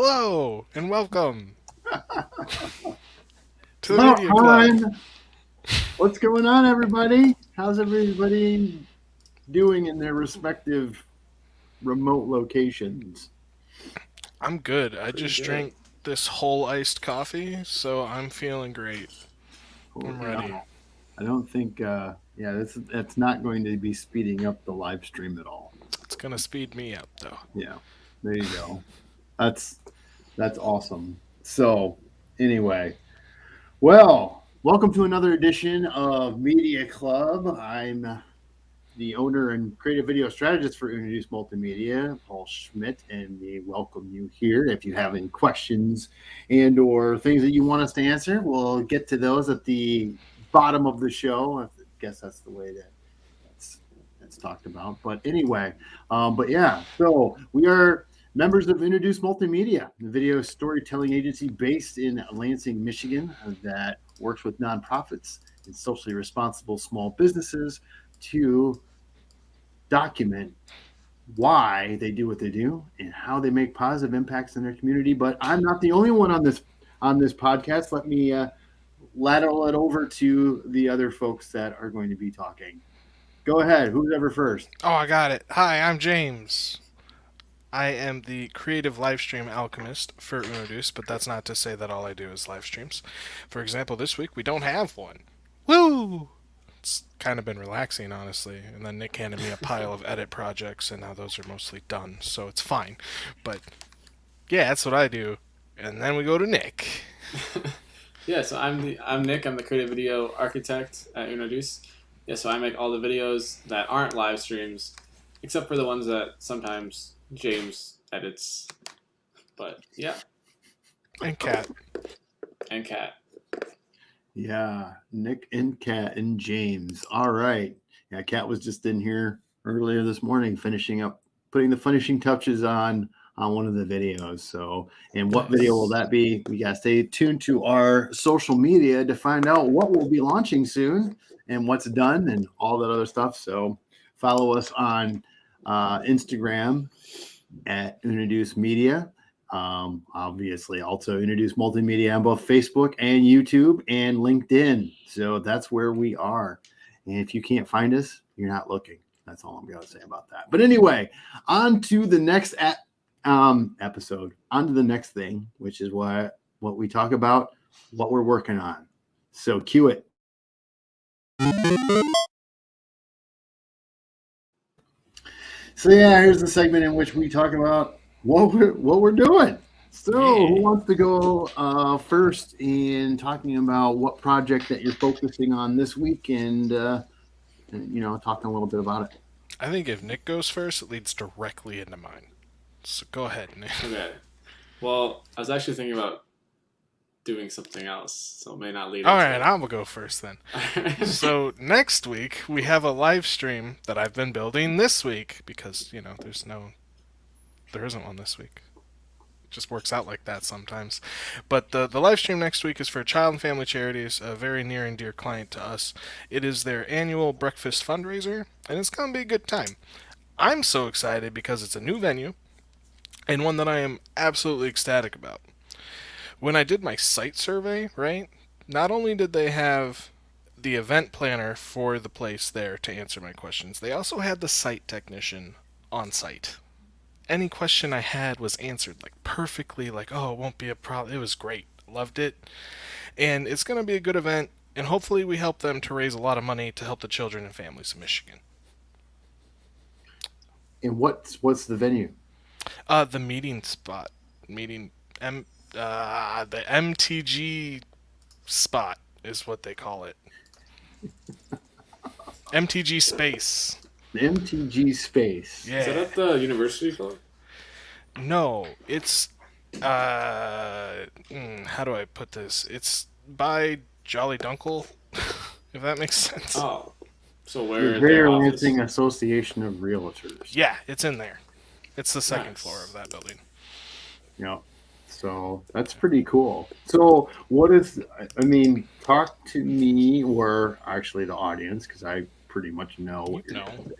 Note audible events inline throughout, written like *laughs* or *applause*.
Hello and welcome *laughs* to the Media Club. What's going on, everybody? How's everybody doing in their respective remote locations? I'm good. I Pretty just good. drank this whole iced coffee, so I'm feeling great. I'm ready. I don't think, uh, yeah, that's that's not going to be speeding up the live stream at all. It's gonna speed me up though. Yeah, there you go. That's that's awesome. So, anyway, well, welcome to another edition of Media Club. I'm the owner and creative video strategist for Introduce Multimedia, Paul Schmidt, and we welcome you here. If you have any questions and or things that you want us to answer, we'll get to those at the bottom of the show. I guess that's the way that that's that's talked about. But anyway, um, but yeah, so we are members of Introduce Multimedia, the video storytelling agency based in Lansing, Michigan, that works with nonprofits and socially responsible small businesses to document why they do what they do and how they make positive impacts in their community. But I'm not the only one on this on this podcast. Let me uh, lateral it over to the other folks that are going to be talking. Go ahead. Who's ever first? Oh, I got it. Hi, I'm James. I am the creative live stream alchemist for Unoduce, but that's not to say that all I do is live streams. For example, this week we don't have one. Woo! It's kind of been relaxing, honestly. And then Nick handed me a pile of edit projects, and now those are mostly done, so it's fine. But yeah, that's what I do. And then we go to Nick. *laughs* Yeah, so I'm the I'm Nick. I'm the creative video architect at Unoduce. Yeah, so I make all the videos that aren't live streams, except for the ones that sometimes James edits. But yeah, And Cat. and Cat. Yeah, Nick and Cat and James. All right. Yeah, Cat was just in here earlier this morning finishing up putting the finishing touches on on one of the videos. So, and what video will that be? We got to stay tuned to our social media to find out what we'll be launching soon and what's done and all that other stuff. So, follow us on uh, Instagram at Introduce Media. Um, obviously, also Introduce Multimedia on both Facebook and YouTube and LinkedIn. So that's where we are. And if you can't find us, you're not looking. That's all I'm going to say about that. But anyway, on to the next at, um, episode. On to the next thing, which is what what we talk about, what we're working on. So cue it. So yeah, here's the segment in which we talk about what we're what we're doing. So who wants to go uh, first in talking about what project that you're focusing on this week and, uh, and you know talking a little bit about it. I think if Nick goes first, it leads directly into mine. So go ahead, Nick. Okay. Well, I was actually thinking about doing something else, so it may not lead. All right, it. I'll go first then. *laughs* So next week we have a live stream that I've been building this week because you know there's no, there isn't one this week. It just works out like that sometimes. But the the live stream next week is for Child and Family Charities, a very near and dear client to us. It is their annual breakfast fundraiser, and it's gonna be a good time. I'm so excited because it's a new venue, and one that I am absolutely ecstatic about. When I did my site survey, right? Not only did they have the event planner for the place there to answer my questions. They also had the site technician on site. Any question I had was answered like perfectly, like, oh, it won't be a problem. It was great. Loved it. And it's going to be a good event, and hopefully, we help them to raise a lot of money to help the children and families of Michigan. And what's what's the venue? Uh, the meeting spot. Meeting. M. Uh, the MTG spot is what they call it. *laughs* MTG space. The MTG Space. Yeah. Is that at the University Club? No, it's uh, mm, how do I put this? It's by Jolly Dunkin, *laughs* if that makes sense. Oh, so where The is Greater their office? Lansing Association of Realtors. Yeah, it's in there. It's the second Nice. floor of that building. Yeah. So that's pretty cool. So what is I mean, talk to me or actually the audience because I pretty much know what You you're know. doing.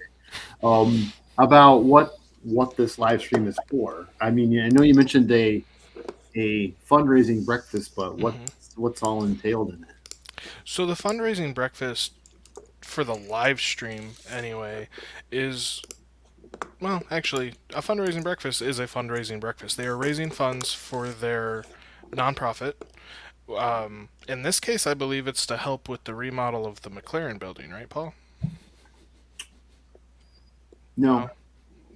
Um about what what this live stream is for. I mean, I know you mentioned a a fundraising breakfast, but what Mhm. what's all entailed in it? So the fundraising breakfast for the live stream anyway is well, actually, a fundraising breakfast is a fundraising breakfast. They are raising funds for their nonprofit. Um, in this case, I believe it's to help with the remodel of the McLaren building, right, Paul? No,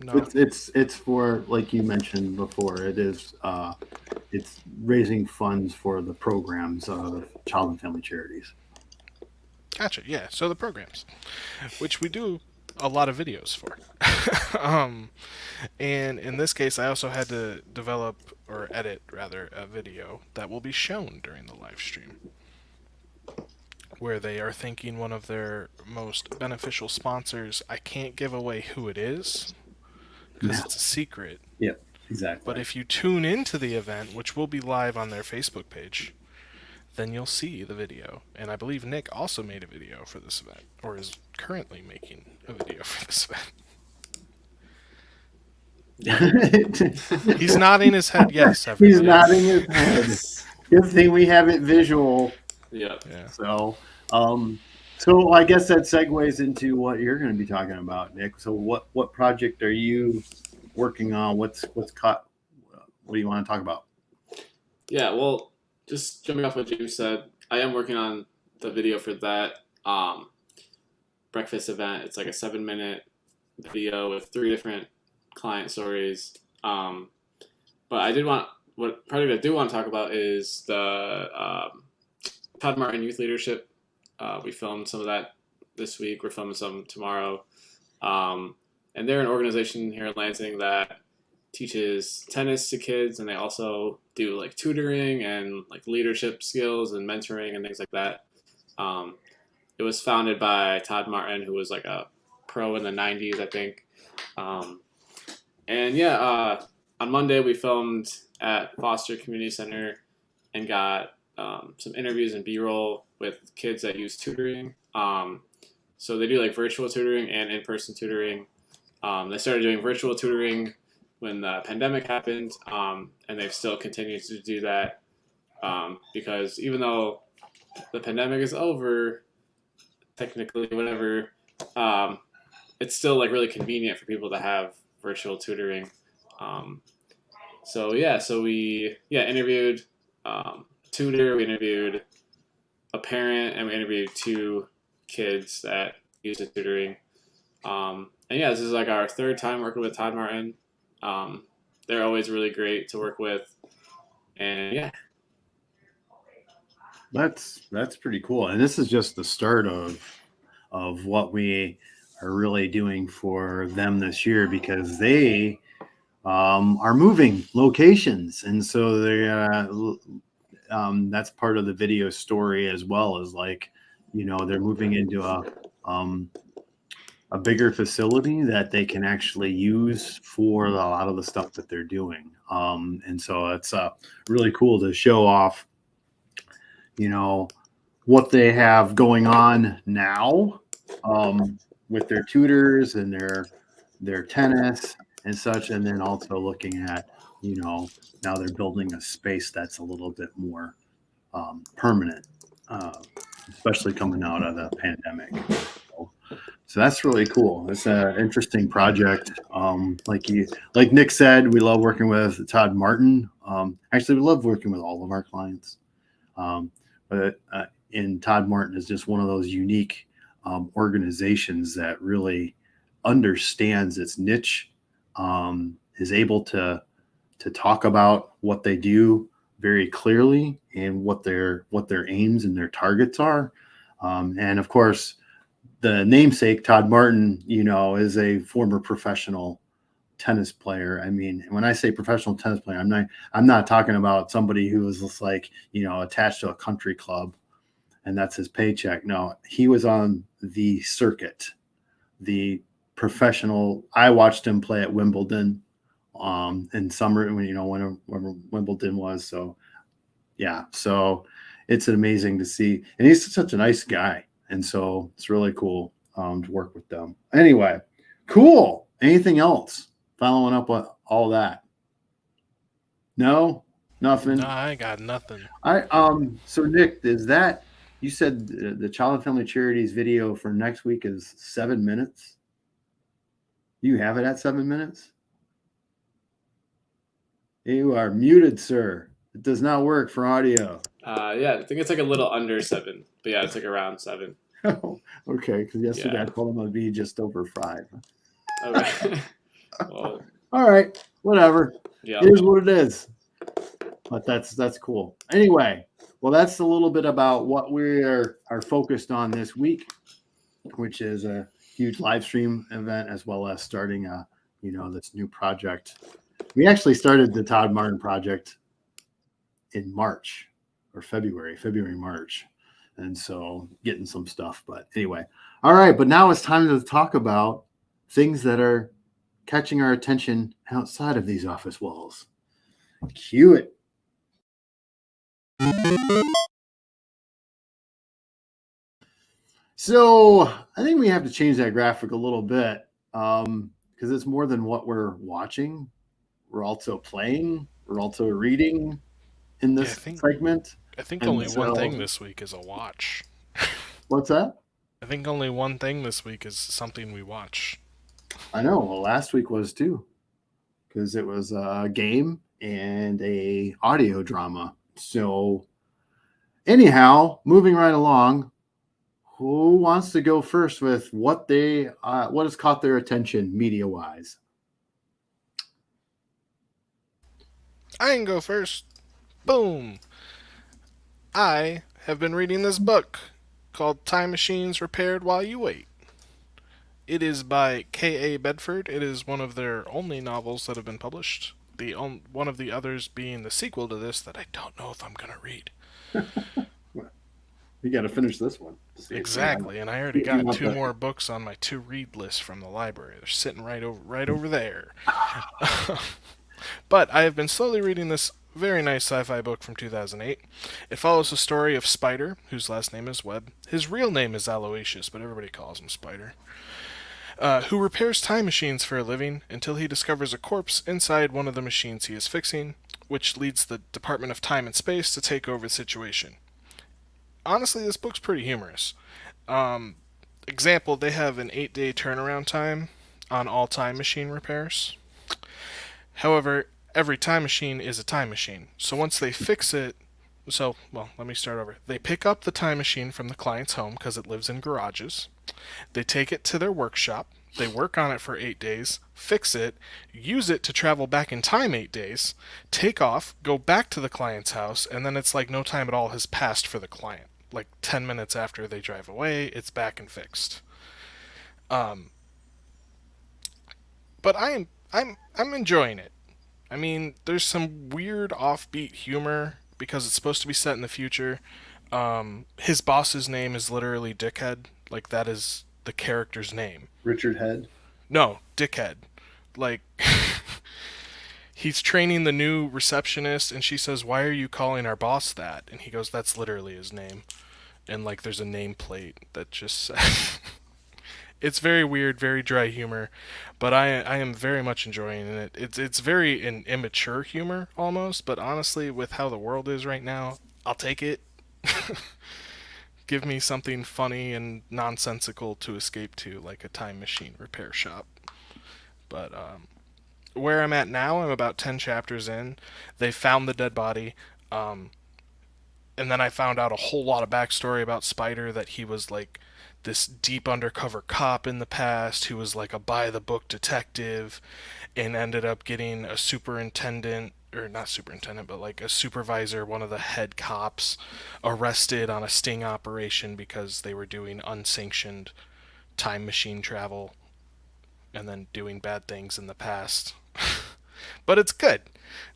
No. it's it's it's for like you mentioned before. It is uh, it's raising funds for the programs of child and family charities. Gotcha. Yeah. So the programs, which we do a lot of videos for. *laughs* um, and in this case, I also had to develop or edit rather a video that will be shown during the live stream, where they are thanking one of their most beneficial sponsors. I can't give away who it is because No. it's a secret. Yep, Exactly. But if you tune into the event, which will be live on their Facebook page, then you'll see the video. And I believe Nick also made a video for this event, or is currently making a video *laughs* for this event. *laughs* He's nodding his head yes. He's nodding his head. Good thing we have it visual. Yeah. Yeah. So, um, so I guess that segues into what you're going to be talking about, Nick. So, what what project are you working on? What's what's caught? What do you want to talk about? Yeah, well, just jumping off what James said, I am working on the video for that um, breakfast event. It's like a seven minute video with three different client stories. Um, but I did want, what project I do want to talk about is the um, Todd Martin Youth Leadership. Uh, we filmed some of that this week. We're filming some tomorrow. Um, and they're an organization here in Lansing that teaches tennis to kids and they also do like tutoring and like leadership skills and mentoring and things like that. Um, it was founded by todd martin who was like a pro in the 90s i think. Um, and yeah uh, on monday we filmed at foster community center and got um, some interviews and b-roll with kids that use tutoring. Um, so they do like virtual tutoring and in-person tutoring. Um, they started doing virtual tutoring when the pandemic happened, um, and they've still continued to do that um, because even though the pandemic is over, technically, whatever, um, it's still like really convenient for people to have virtual tutoring. Um, so yeah, so we yeah interviewed um, tutor, we interviewed a parent, and we interviewed two kids that use the tutoring. Um, and yeah, this is like our third time working with Todd Martin. Um, they're always really great to work with, and yeah, That's that's pretty cool. And this is just the start of of what we are really doing for them this year because they um, are moving locations, and so they uh, um, that's part of the video story as well as like you know they're moving into a um, a bigger facility that they can actually use for a lot of the stuff that they're doing. Um, and so it's uh, really cool to show off, you know, what they have going on now um, with their tutors and their their tennis and such, and then also looking at, you know, now they're building a space that's a little bit more um, permanent, uh, especially coming out of the pandemic. So, so that's really cool. It's an interesting project. Um, like you, like Nick said, we love working with Todd Martin. Um, actually, we love working with all of our clients. Um, but uh, and Todd Martin is just one of those unique um, organizations that really understands its niche, um, is able to to talk about what they do very clearly and what their what their aims and their targets are. Um, and of course, the namesake Todd Martin, you know, is a former professional tennis player. I mean, when I say professional tennis player, I'm not I'm not talking about somebody who was just like, you know, attached to a country club and that's his paycheck. No, he was on the circuit, the professional. I watched him play at Wimbledon um in summer when you know when, when Wimbledon was. So yeah, so it's amazing to see. And he's such a nice guy. And so it's really cool um, to work with them. Anyway, cool. Anything else? Following up with all that? No? Nothing. No, I got nothing. I um. So Nick, is that you said the, the Child and Family Charities video for next week is seven minutes? You have it at seven minutes. You are muted, sir. It does not work for audio. Uh, yeah, I think it's like a little under seven, but yeah, it's like around seven. *laughs* okay, because yesterday Yeah. I told him it'd be just over five. Okay. *laughs* well, All right, whatever. yeah. It is what it is. But that's that's cool. Anyway, well, that's a little bit about what we are are focused on this week, which is a huge live stream event as well as starting a you know this new project. We actually started the Todd Martin project in March or February, February March, and so getting some stuff. But anyway, all right. But now it's time to talk about things that are catching our attention outside of these office walls. Cue it. So I think we have to change that graphic a little bit um, because it's more than what we're watching. We're also playing. We're also reading in this Yeah, think- segment. I think And only one thing this week is a watch. What's that? I think only one thing this week is something we watch. I know. Well, last week was too, because it was a game and a audio drama. So, anyhow, moving right along, who wants to go first with what they uh, what has caught their attention media wise? I can go first. Boom. I have been reading this book called Time Machines Repaired While You Wait. It is by K.A. Bedford. It is one of their only novels that have been published. The on, one of the others being the sequel to this that I don't know if I'm going to read. *laughs* You got to finish this one. to see if Exactly, and I already You got two the- more books on my to read list from the library. They're sitting right over right over there. *laughs* *laughs* but I have been slowly reading this very nice sci-fi book from 2008. It follows the story of Spider, whose last name is Webb. His real name is Aloysius, but everybody calls him Spider. Uh, who repairs time machines for a living until he discovers a corpse inside one of the machines he is fixing, which leads the Department of Time and Space to take over the situation. Honestly, this book's pretty humorous. Um, example, they have an eight day turnaround time on all time machine repairs. However, every time machine is a time machine. So once they fix it, so, well, let me start over. They pick up the time machine from the client's home because it lives in garages. They take it to their workshop. They work on it for eight days, fix it, use it to travel back in time eight days, take off, go back to the client's house, and then it's like no time at all has passed for the client. Like 10 minutes after they drive away, it's back and fixed. Um, but I am I'm I'm enjoying it. I mean, there's some weird offbeat humor because it's supposed to be set in the future. Um, his boss's name is literally Dickhead. Like that is the character's name. Richard Head. No, Dickhead. Like *laughs* he's training the new receptionist and she says, "Why are you calling our boss that?" And he goes, "That's literally his name." And like there's a nameplate that just says *laughs* It's very weird, very dry humor, but I I am very much enjoying it. It's it's very an immature humor almost, but honestly with how the world is right now, I'll take it. *laughs* Give me something funny and nonsensical to escape to, like a time machine repair shop. But um, where I'm at now, I'm about 10 chapters in. They found the dead body. Um, and then I found out a whole lot of backstory about Spider that he was like this deep undercover cop in the past who was like a by the book detective and ended up getting a superintendent or not superintendent but like a supervisor one of the head cops arrested on a sting operation because they were doing unsanctioned time machine travel and then doing bad things in the past. *laughs* But it's good.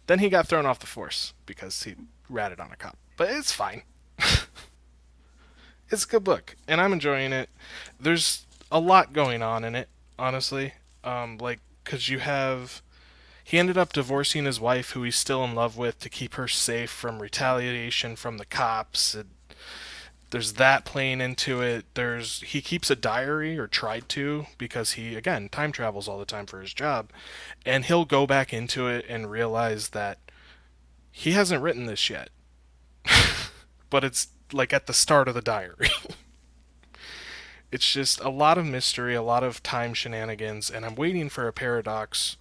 Then he got thrown off the force because he ratted on a cop. But it's fine it's a good book and i'm enjoying it. There's a lot going on in it honestly. Um like because you have he ended up divorcing his wife who he's still in love with to keep her safe from retaliation from the cops and there's that playing into it. There's he keeps a diary or tried to because he again time travels all the time for his job and he'll go back into it and realize that he hasn't written this yet, *laughs* but it's like at the start of the diary. *laughs* it's just a lot of mystery, a lot of time shenanigans, and I'm waiting for a paradox.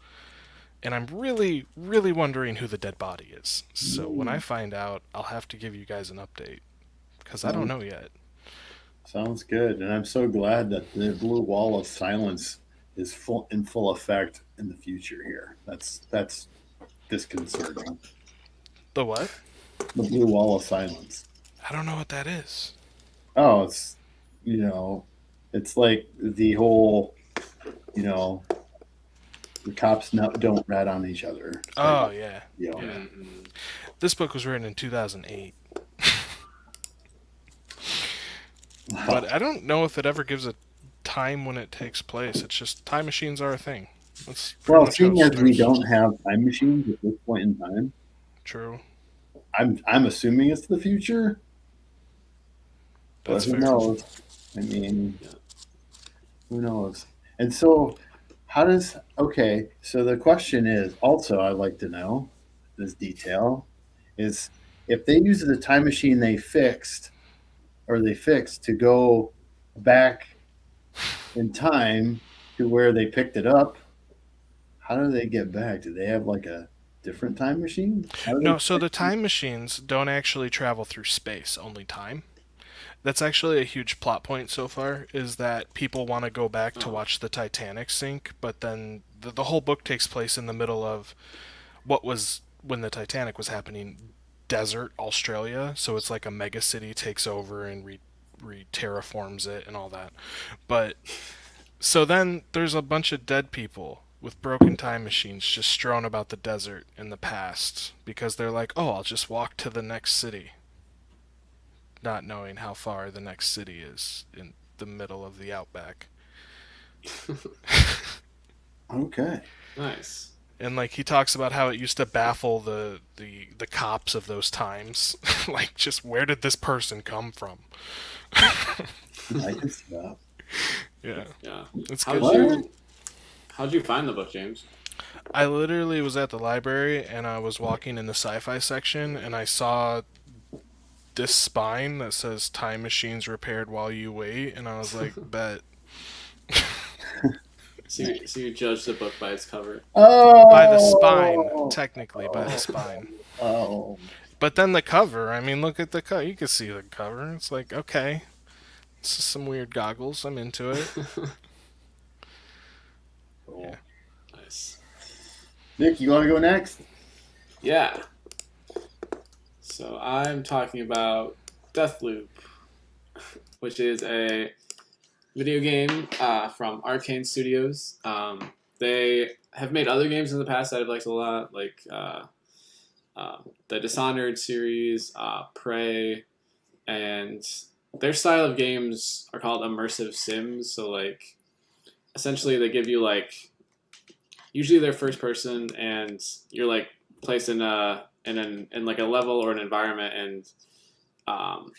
And I'm really, really wondering who the dead body is. So when I find out, I'll have to give you guys an update because I don't mm. know yet. Sounds good, and I'm so glad that the blue wall of silence is full in full effect in the future. Here, that's that's disconcerting. The what? The blue wall of silence. I don't know what that is. Oh, it's you know, it's like the whole, you know, the cops no, don't rat on each other. Oh yeah. you know, yeah. Mhm. This book was written in 2008, but I don't know if it ever gives a time when it takes place. It's just time machines are a thing. That's well, seeing as we don't have time machines at this point in time, True. I'm I'm assuming it's the future. But who fair. knows? I mean, Yeah. who knows? And so, how does okay? So the question is also I'd like to know this detail is if they use the time machine they fixed or they fixed to go back in time to where they picked it up. How do they get back? Do they have like a different time machine? No, so the time machines don't actually travel through space, only time. That's actually a huge plot point so far, is that people want to go back to Oh. watch the Titanic sink, but then the, the whole book takes place in the middle of what was, when the Titanic was happening, desert Australia. So it's like a mega city takes over and re, re terraforms it and all that. But, so then there's a bunch of dead people with broken time machines just strewn about the desert in the past because they're like, oh, I'll just walk to the next city. Not knowing how far the next city is in the middle of the outback. *laughs* Okay. Nice. And like he talks about how it used to baffle the the, the cops of those times. *laughs* like just where did this person come from? I can see that. *laughs* Yeah. Yeah. It's How'd good. What? you How'd you find the book, James? I literally was at the library and I was walking in the sci-fi section and I saw this spine that says time machines repaired while you wait and I was like, *laughs* bet. *laughs* So you, so you judge the book by its cover. Oh, By the spine, oh. technically by the spine. Oh. oh, But then the cover, I mean, look at the cover. You can see the cover. It's like, okay. This is some weird goggles. I'm into it. *laughs* cool. Yeah. nice. Nick, you want to go next? Yeah. So I'm talking about Deathloop, which is a video game uh, from Arkane Studios. Um, they have made other games in the past that I've liked a lot, like uh, uh, the Dishonored series, uh, Prey, and their style of games are called immersive sims. So like, essentially, they give you like, usually they're first person, and you're like placed in a in an in like a level or an environment, and um,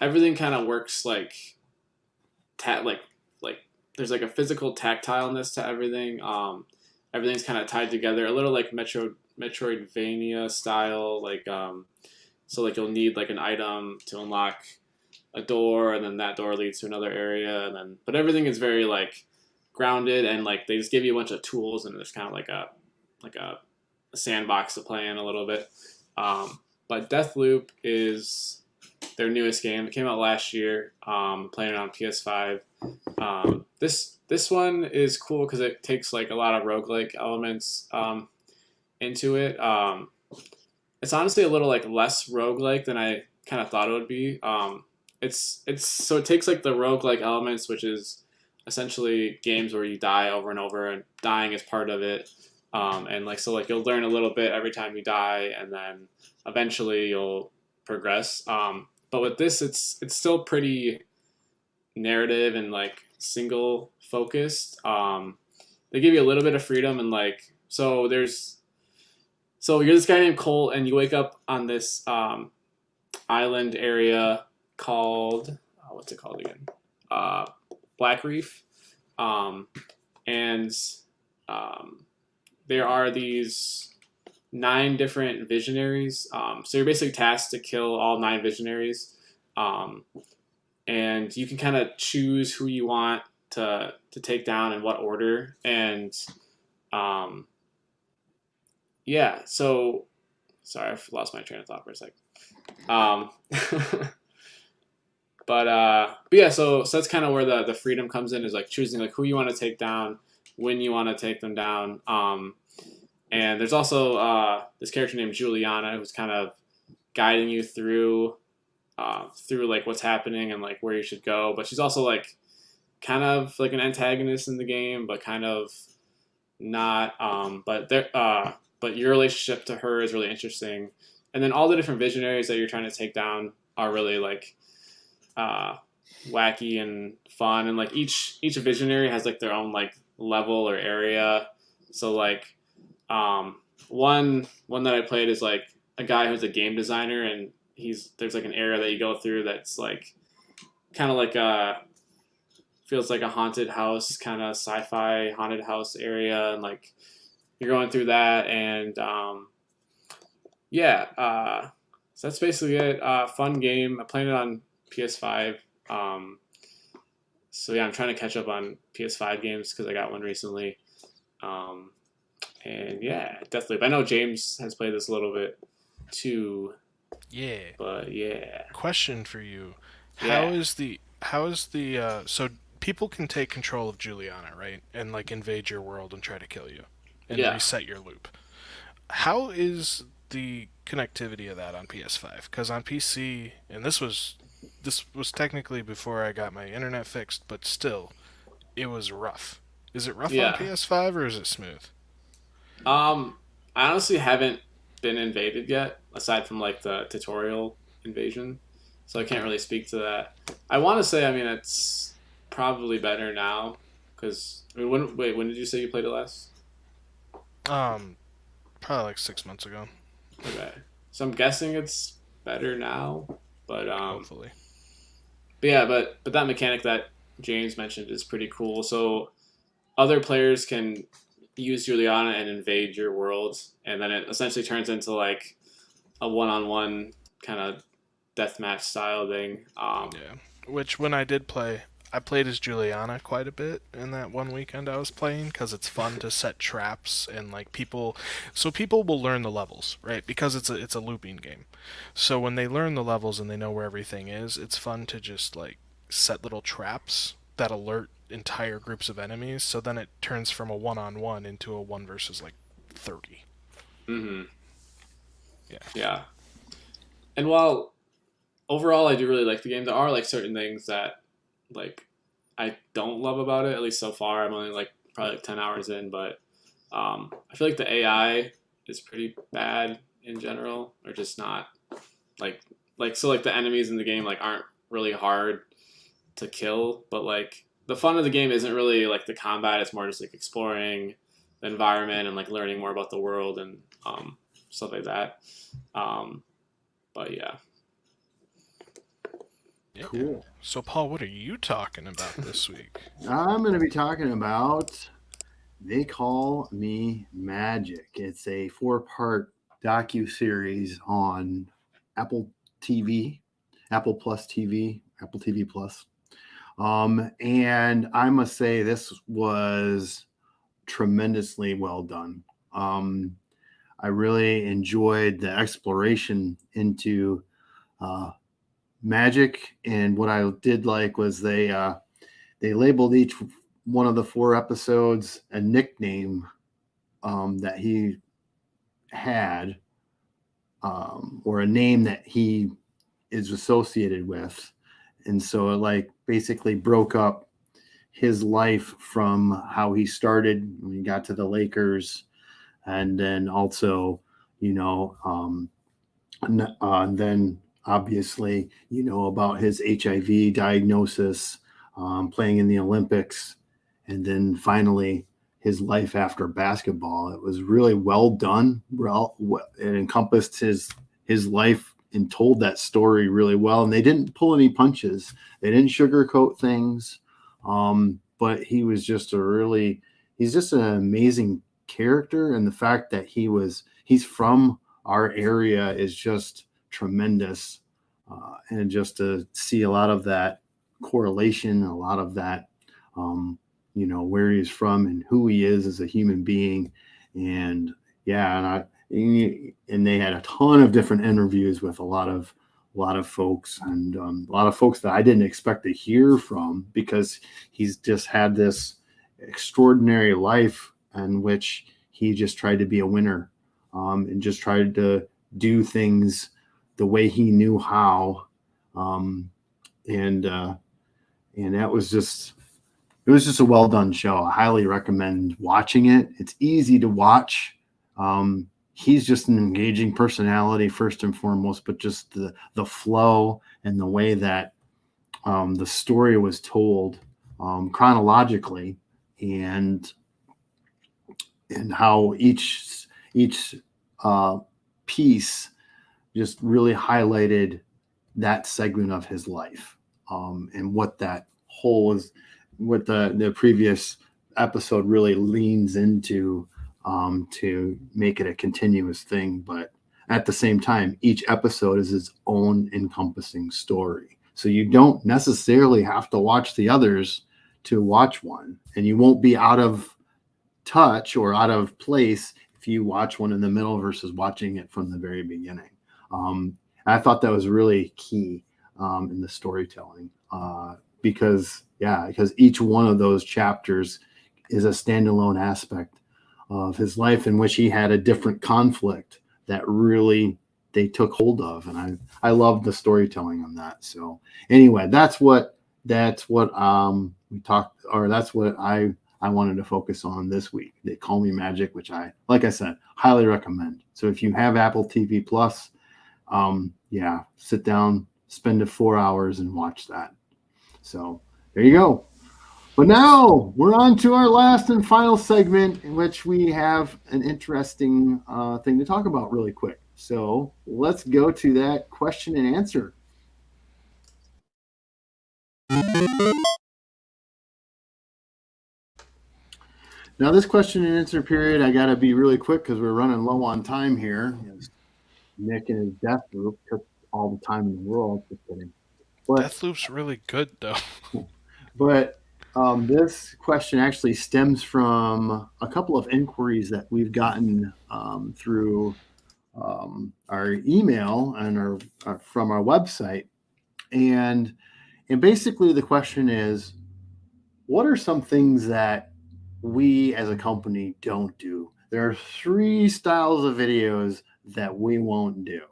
everything kind of works like ta- like like there's like a physical tactileness to everything. Um, everything's kind of tied together, a little like Metro Metroidvania style. Like um, so like you'll need like an item to unlock a door, and then that door leads to another area, and then but everything is very like grounded and like they just give you a bunch of tools, and there's kind of like a like a, a sandbox to play in a little bit. Um, but Deathloop is their newest game. It came out last year. Um, playing it on PS5. Um, this this one is cool because it takes like a lot of roguelike elements um, into it. Um, it's honestly a little like less roguelike than I kind of thought it would be. Um, it's it's so it takes like the roguelike elements, which is essentially games where you die over and over, and dying is part of it. Um, and like so, like you'll learn a little bit every time you die, and then eventually you'll progress. Um, but with this, it's it's still pretty narrative and like single focused. Um, they give you a little bit of freedom and like so there's so you're this guy named Cole and you wake up on this um, island area called oh, what's it called again? Uh, Blackreef, um, and um, there are these nine different visionaries. Um, so you're basically tasked to kill all nine visionaries, um, and you can kind of choose who you want to to take down in what order. And um, yeah, so sorry, I've lost my train of thought for a sec. Um, *laughs* but uh, but yeah, so so that's kind of where the the freedom comes in is like choosing like who you want to take down, when you want to take them down. Um, and there's also uh, this character named Julianna who's kind of guiding you through uh, through like what's happening and like where you should go. But she's also like kind of like an antagonist in the game, but kind of not. Um, but there, uh, but your relationship to her is really interesting. And then all the different visionaries that you're trying to take down are really like uh, wacky and fun. And like each each visionary has like their own like level or area. So like um, one one that I played is like a guy who's a game designer and he's there's like an area that you go through that's like kind of like a feels like a haunted house kind of sci-fi haunted house area and like you're going through that and um, yeah uh, so that's basically it. Uh, fun game. I played it on ps5 um, so yeah i'm trying to catch up on ps5 games because i got one recently. Um, and yeah definitely but i know james has played this a little bit too Yeah. but yeah Question for you: Yeah. How is the how is the uh, so people can take control of Julianna, right, and like invade your world and try to kill you, and Yeah. reset your loop. How is the connectivity of that on PS5? Because on PC, and this was this was technically before I got my internet fixed, but still, it was rough. Is it rough Yeah. on PS5 or is it smooth? Um, I honestly haven't been invaded yet, aside from like the tutorial invasion. So I can't really speak to that. I want to say, I mean, it's probably better now because I mean, when wait, when did you say you played it last? Um, probably like six months ago. Okay, so I'm guessing it's better now. But um, hopefully. But yeah, but but that mechanic that James mentioned is pretty cool. So other players can use Julianna and invade your world, and then it essentially turns into like a one-on-one kind of deathmatch style thing. Um, Yeah. Which when I did play, I played as Julianna quite a bit in that one weekend I was playing because it's fun to set traps and like people, so people will learn the levels, right? Because it's a it's a looping game. So when they learn the levels and they know where everything is, it's fun to just like set little traps that alert entire groups of enemies. So then it turns from a one-on-one into a one versus like thirty. Mm-hmm. Yeah. Yeah. And while overall I do really like the game, there are like certain things that like I don't love about it. At least so far, I'm only like probably like ten hours in, but um, I feel like the AI is pretty bad in general, or just not like like so like the enemies in the game like aren't really hard to kill, but like the fun of the game isn't really like the combat. It's more just like exploring the environment and like learning more about the world and um, stuff like that. Um, but yeah, Yeah. Cool. So Paul, what are you talking about this *laughs* week? I'm going to be talking about They Call Me Magic. It's a four-part docu-series on Apple TV, Apple Plus TV, Apple TV Plus. Um, and I must say this was tremendously well done. Um, I really enjoyed the exploration into uh, magic, and what I did like was they uh, they labeled each one of the four episodes a nickname um, that he had um, or a name that he is associated with and so it like basically broke up his life from how he started when he got to the lakers and then also you know um, and, uh, then obviously you know about his hiv diagnosis um, playing in the Olympics, and then finally his life after basketball. It was really well done. Well, it encompassed his his life and told that story really well. And they didn't pull any punches. They didn't sugarcoat things. Um, but he was just a really he's just an amazing character, and the fact that he was he's from our area is just tremendous. Uh, and just to see a lot of that correlation, a lot of that, um, you know, where he's from and who he is as a human being. And yeah, and I, and they had a ton of different interviews with a lot of a lot of folks and um, a lot of folks that I didn't expect to hear from because he's just had this extraordinary life in which he just tried to be a winner um, and just tried to do things the way he knew how um, and uh, and that was just it was just a well done show. I highly recommend watching it. It's easy to watch um, he's just an engaging personality first and foremost, but just the the flow and the way that um, the story was told um, chronologically and and how each each uh, piece just really highlighted that segment of his life um, and what that whole was what the the previous episode really leans into um, to make it a continuous thing. But at the same time, each episode is its own encompassing story. So you don't necessarily have to watch the others to watch one, and you won't be out of touch or out of place if you watch one in the middle versus watching it from the very beginning. Um, I thought that was really key um, in the storytelling uh, because, yeah, because each one of those chapters is a standalone aspect of his life in which he had a different conflict that really they took hold of. And i i love the storytelling on that. So anyway that's what that's what um we talked or that's what i i wanted to focus on this week. They call me magic which i like i said highly recommend. So if you have apple tv plus um yeah sit down spend a four hours and watch that. So there you go but now we're on to our last and final segment, in which we have an interesting uh, thing to talk about really quick. So let's go to that question and answer. Now, this question and answer period, I got to be really quick because we're running low on time here. Nick and his Deathloop took all the time in the world. Just kidding. But, Deathloop's really good, though. *laughs* But um, this question actually stems from a couple of inquiries that we've gotten um, through um, our email and our, our, uh, from our website, and and basically the question is, what are some things that we as a company don't do? There are three styles of videos that we won't do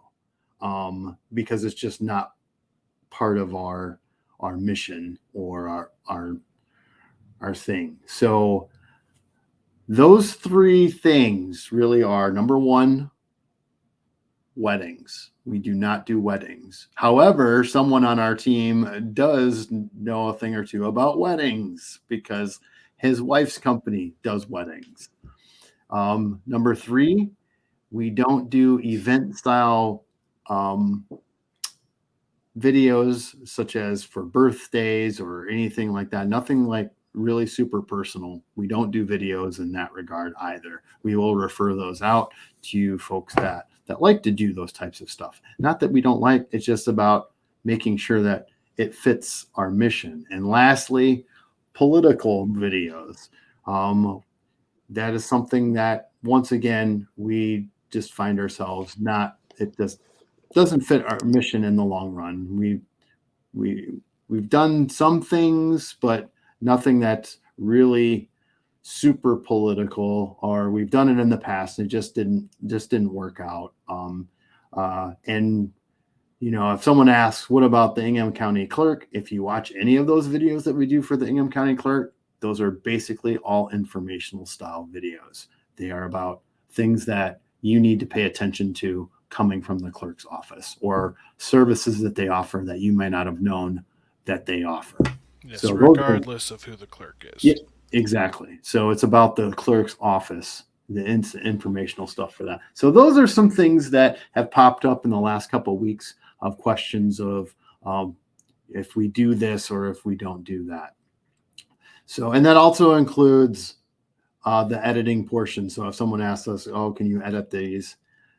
um, because it's just not part of our our mission or our our our thing. So those three things really are number one, weddings. We do not do weddings. However, someone on our team does know a thing or two about weddings because his wife's company does weddings. Um, number three, we don't do event style um, videos such as for birthdays or anything like that. Nothing like really super personal. We don't do videos in that regard either. We will refer those out to folks that that like to do those types of stuff. Not that we don't like, it's just about making sure that it fits our mission. And lastly, political videos. Um, that is something that once again we just find ourselves not it just doesn't fit our mission in the long run. We we we've done some things, but nothing that's really super political or we've done it in the past and it just didn't just didn't work out. Um, uh, and you know if someone asks what about the ingham county clerk? If you watch any of those videos that we do for the ingham county clerk those are basically all informational style videos. They are about things that you need to pay attention to coming from the clerk's office or services that they offer that you may not have known that they offer Yes, so regardless of who the clerk is. Yeah, exactly. So it's about the clerk's office, the informational stuff for that. So those are some things that have popped up in the last couple of weeks of questions of um, if we do this or if we don't do that. So, and that also includes uh, the editing portion. So if someone asks us, oh, can you edit these?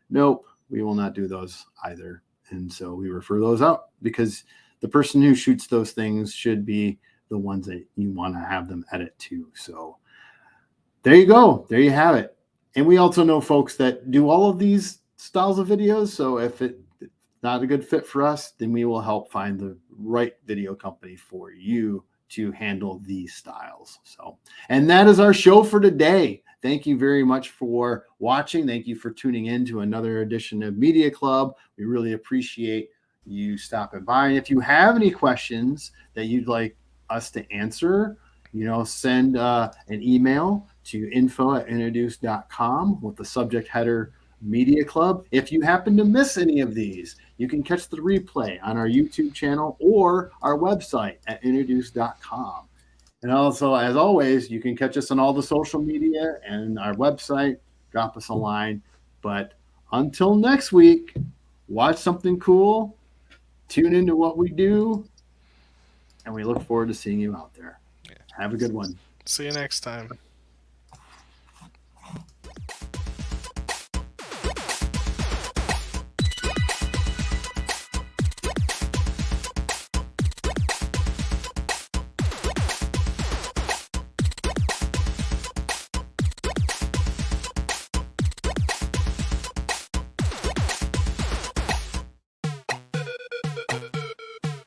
nope, we will not do those either. And so we refer those out because the person who shoots those things should be the ones that you want to have them edit to. So there you go. There you have it. And we also know folks that do all of these styles of videos. So if it's not a good fit for us, then we will help find the right video company for you to handle these styles. So, and that is our show for today. Thank you very much for watching. Thank you for tuning in to another edition of Media Club. We really appreciate you stopping by. And if you have any questions that you'd like us to answer, you know, send uh, an email to info at introduce.com with the subject header Media Club. If you happen to miss any of these, you can catch the replay on our YouTube channel or our website at introduce.com. And also, as always, you can catch us on all the social media and our website. Drop us a line. But until next week, watch something cool, tune into what we do, and we look forward to seeing you out there. Yeah. Have a good one. See you next time.